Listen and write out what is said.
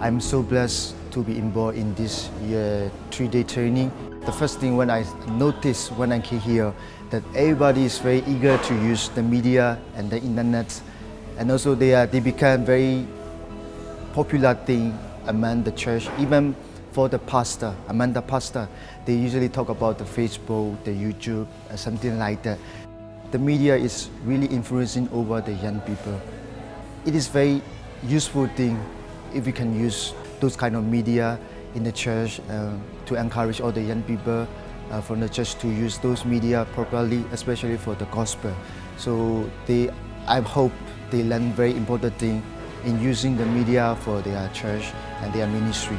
I'm so blessed to be involved in this three-day training. The first thing when I noticed when I came here that everybody is very eager to use the media and the internet and also they, are, they become very popular thing among the church, even for the pastor, among the pastor, they usually talk about the Facebook, the YouTube, something like that. The media is really influencing over the young people. It is very useful thing if we can use those kind of media in the church uh, to encourage all the young people uh, from the church to use those media properly, especially for the gospel. So they, I hope they learn very important thing in using the media for their church and their ministry.